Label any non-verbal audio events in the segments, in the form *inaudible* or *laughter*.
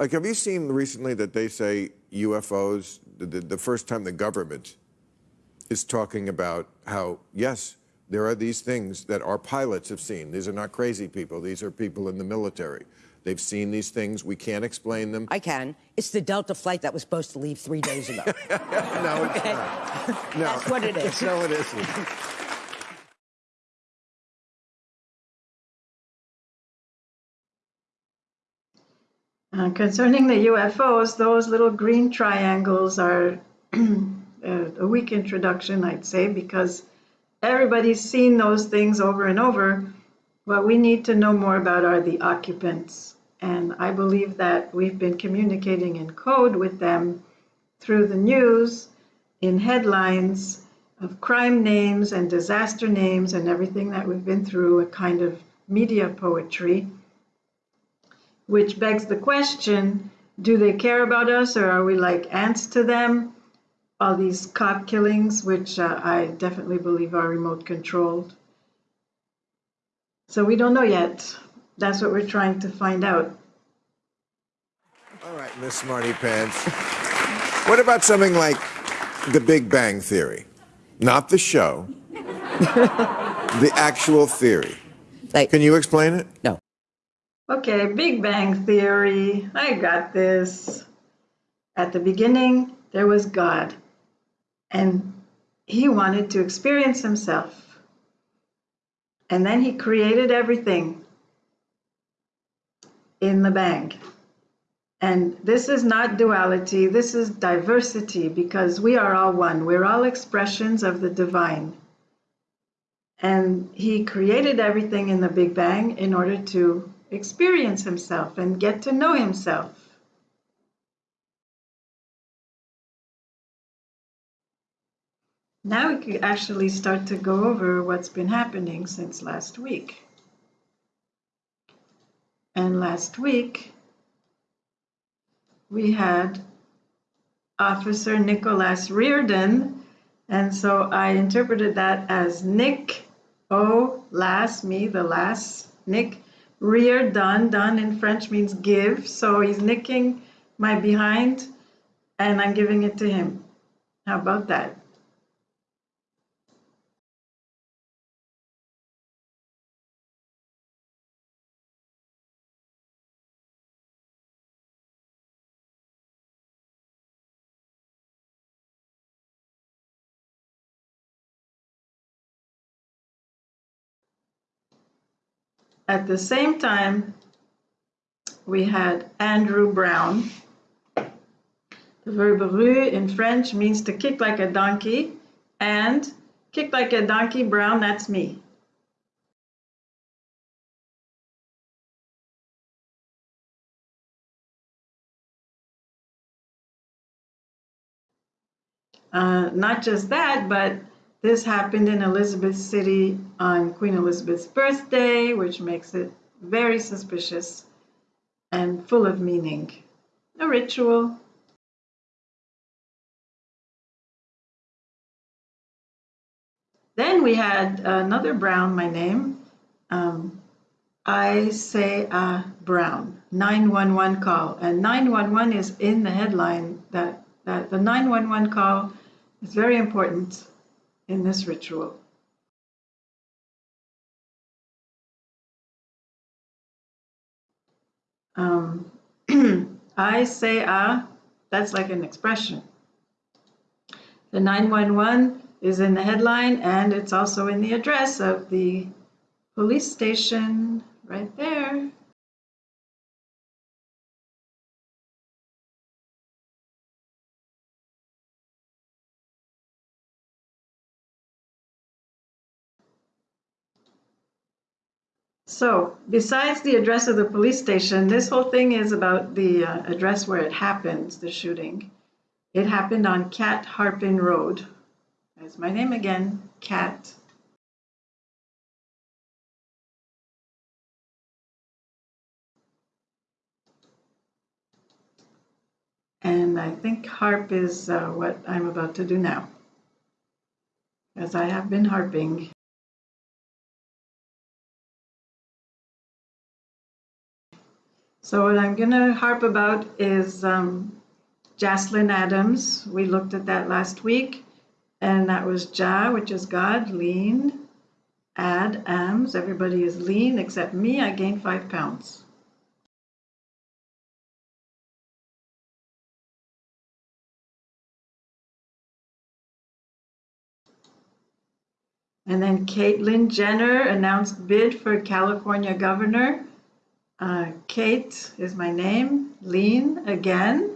Like, have you seen recently that they say UFOs, the, the, the first time the government is talking about how, yes, there are these things that our pilots have seen. These are not crazy people. These are people in the military. They've seen these things. We can't explain them. I can. It's the Delta flight that was supposed to leave three days ago. *laughs* no, it's Okay. not. No. That's what it is. *laughs* no, it isn't. Uh, concerning the UFOs, those little green triangles are a *clears throat* a weak introduction, I'd say, because everybody's seen those things over and over. What we need to know more about are the occupants. And I believe that we've been communicating in code with them through the news, in headlines of crime names and disaster names and everything that we've been through, a kind of media poetry which begs the question do they care about us or are we like ants to them? All these cop killings, which uh, I definitely believe are remote controlled. So we don't know yet. That's what we're trying to find out. All right, Miss Smarty Pants. What about something like The Big Bang Theory? Not the show, *laughs* the actual theory. Like, Can you explain it? no. Okay, Big Bang Theory. I got this. At the beginning, there was God, and he wanted to experience himself. And then he created everything in the bang. And this is not duality, this is diversity because we are all one. We're all expressions of the divine. And he created everything in the Big Bang in order to experience himself and get to know himself. Now we could actually start to go over what's been happening since last week. And last week, we had Officer Nicholas Reardon, and so I interpreted that as Nick, oh, last, me, the last, Nick, rear done, done in French means give, so he's nicking my behind, and I'm giving it to him. How about that? At the same time, we had Andrew Brown. The verb rue in French means to kick like a donkey, and kick like a donkey, Brown, that's me. Uh, not just that, but this happened in Elizabeth City on Queen Elizabeth's birthday, which makes it very suspicious and full of meaning. A ritual. Then we had another Brown, my name. Um, I say uh, Brown, 911 call. And 911 is in the headline that, that the 911 call is very important in this ritual. Um, *clears throat* I say ah, that's like an expression. The 911 is in the headline and it's also in the address of the police station right there. So besides the address of the police station, this whole thing is about the uh, address where it happened, the shooting. It happened on Cat Harpin Road. That's my name again, Cat. And I think harp is uh, what I'm about to do now, as I have been harping. So what I'm going to harp about is um, Jocelyn Adams. We looked at that last week, and that was Ja, which is God, lean, ad, ams. Everybody is lean except me. I gained five pounds. And then Caitlyn Jenner announced bid for California governor. Uh, Kate is my name, lean again.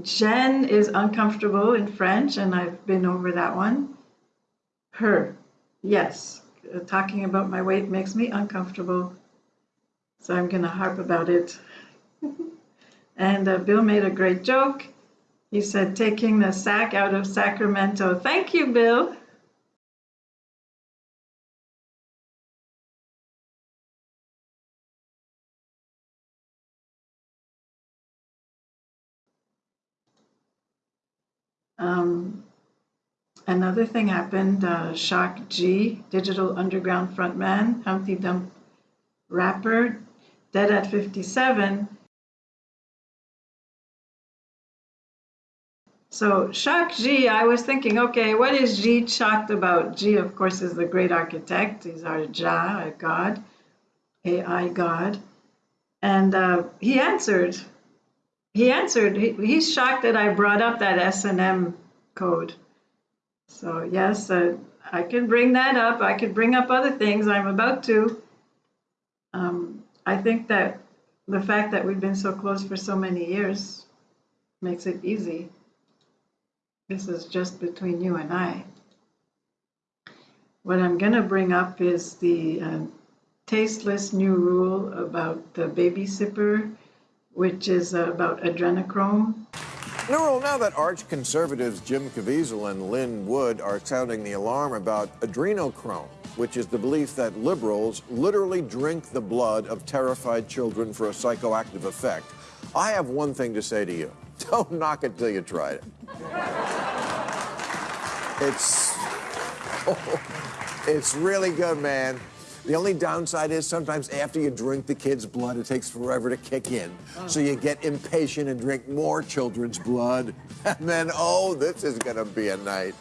Jen is uncomfortable in French, and I've been over that one. Her, yes, uh, talking about my weight makes me uncomfortable. So I'm going to harp about it. *laughs* and uh, Bill made a great joke. He said, taking the sack out of Sacramento. Thank you, Bill. Um, another thing happened. Uh, Shock G, Digital Underground frontman, Humpty Hump rapper, dead at 57. So Shock G, I was thinking, okay, what is G shocked about? G, of course, is the great architect. He's our Jah, a god, AI god. And uh, he answered, he answered, he, he's shocked that I brought up that S&M code. So yes, uh, I can bring that up. I could bring up other things. I'm about to. Um, I think that the fact that we've been so close for so many years makes it easy. This is just between you and I. What I'm going to bring up is the uh, tasteless new rule about the baby sipper which is uh, about adrenochrome. New rule, now that arch conservatives Jim Caviezel and Lin Wood are sounding the alarm about adrenochrome, which is the belief that liberals literally drink the blood of terrified children for a psychoactive effect, I have one thing to say to you. *laughs* Don't knock it till you try it. it's, *laughs* it's really good, man. The only downside is sometimes after you drink the kid's blood, it takes forever to kick in. So you get impatient and drink more children's blood. *laughs* And then, oh, this is going to be a night.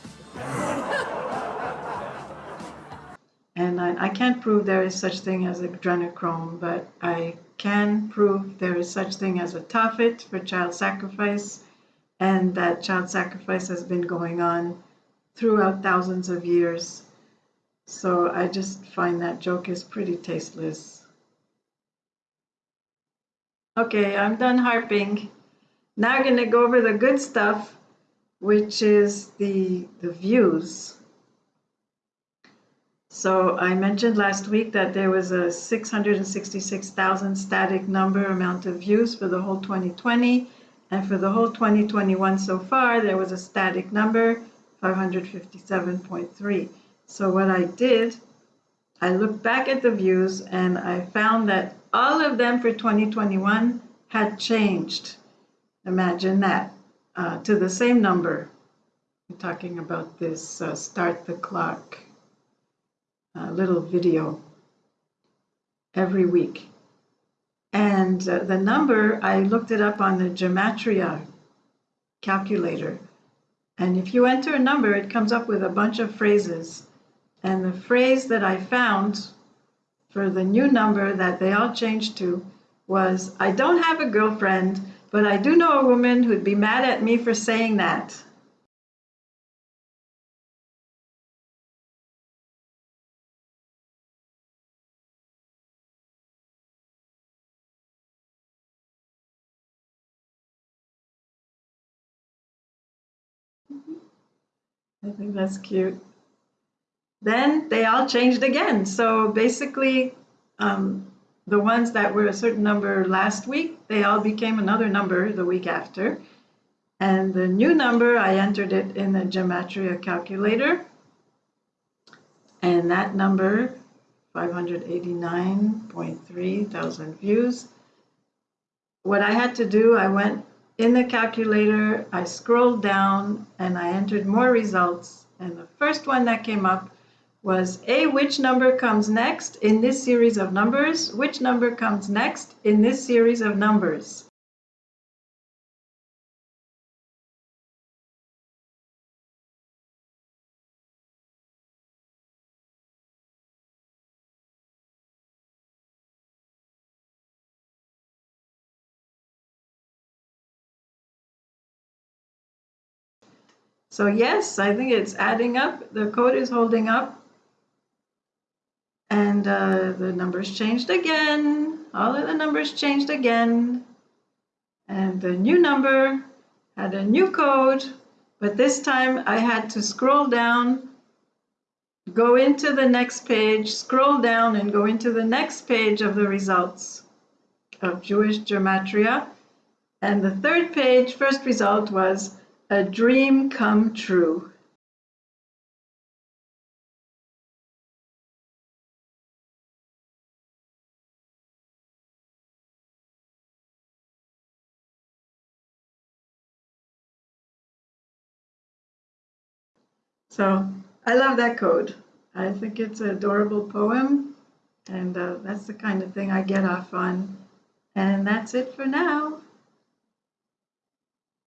And I, I, can't prove there is such thing as adrenochrome, but I can prove there is such thing as a tophet for child sacrifice, and that child sacrifice has been going on throughout thousands of years. So I just find that joke is pretty tasteless. Okay, I'm done harping. Now I'm going to go over the good stuff, which is the, the views. So I mentioned last week that there was a 666,000 static number amount of views for the whole 2020. And for the whole 2021 so far, there was a static number, 557.3. So what I did, I looked back at the views and I found that all of them for 2021 had changed. Imagine that, uh, to the same number. I'm talking about this uh, start the clock uh, little video every week. And uh, the number, I looked it up on the Gematria calculator. And if you enter a number, it comes up with a bunch of phrases. And the phrase that I found for the new number that they all changed to was, I don't have a girlfriend, but I do know a woman who'd be mad at me for saying that. I think that's cute then they all changed again. So basically, um, the ones that were a certain number last week, they all became another number the week after. And the new number, I entered it in the Gematria calculator. And that number, 589.3 thousand views. What I had to do, I went in the calculator, I scrolled down and I entered more results. And the first one that came up was A, which number comes next in this series of numbers? Which number comes next in this series of numbers? So yes, I think it's adding up. The code is holding up. And uh, the numbers changed again. All of the numbers changed again. And the new number had a new code, but this time I had to scroll down, go into the next page, scroll down and go into the next page of the results of Jewish gematria. And the third page, first result was a dream come true. So I love that code. I think it's an adorable poem, and uh, that's the kind of thing I get off on. And that's it for now.